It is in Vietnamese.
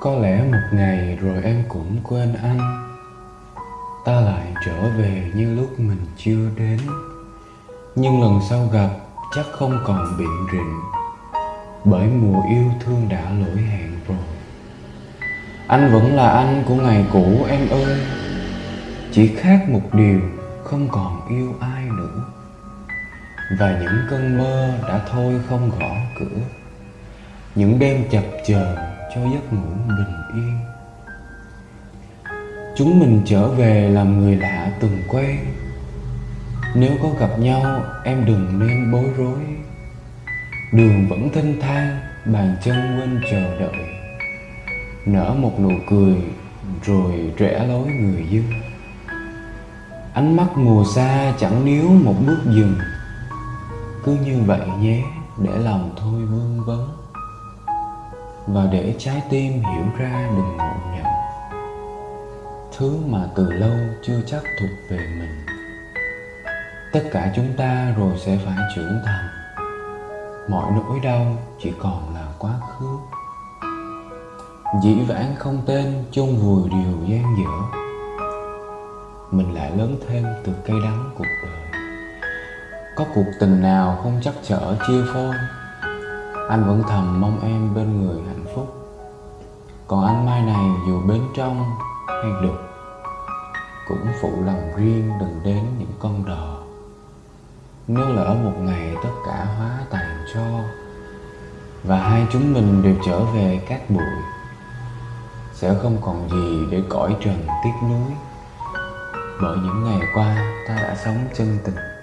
Có lẽ một ngày rồi em cũng quên anh. Ta lại trở về như lúc mình chưa đến. Nhưng lần sau gặp, chắc không còn biện rịnh Bởi mùa yêu thương đã lỗi hẹn rồi. Anh vẫn là anh của ngày cũ, em ơi. Chỉ khác một điều, không còn yêu ai nữa. Và những cơn mơ đã thôi không gõ cửa. Những đêm chập chờn cho giấc ngủ bình yên. Chúng mình trở về làm người lạ từng quen. Nếu có gặp nhau em đừng nên bối rối. Đường vẫn thênh thang, bàn chân quên chờ đợi. Nở một nụ cười rồi rẽ lối người dưng Ánh mắt mùa xa chẳng níu một bước dừng. Cứ như vậy nhé để lòng thôi vương vấn. Và để trái tim hiểu ra đừng ngộ nhận. Thứ mà từ lâu chưa chắc thuộc về mình. Tất cả chúng ta rồi sẽ phải trưởng thành. Mọi nỗi đau chỉ còn là quá khứ. Dĩ vãng không tên chôn vùi điều gian dở. Mình lại lớn thêm từ cây đắng cuộc đời. Có cuộc tình nào không chắc chở, chia phôi? Anh vẫn thầm mong em bên người hạnh phúc. Còn anh mai này dù bên trong hay đục Cũng phụ lòng riêng đừng đến những con đò. Nếu lỡ một ngày tất cả hóa tàn cho, Và hai chúng mình đều trở về cát bụi, Sẽ không còn gì để cõi trần tiếc nuối. Bởi những ngày qua ta đã sống chân tình.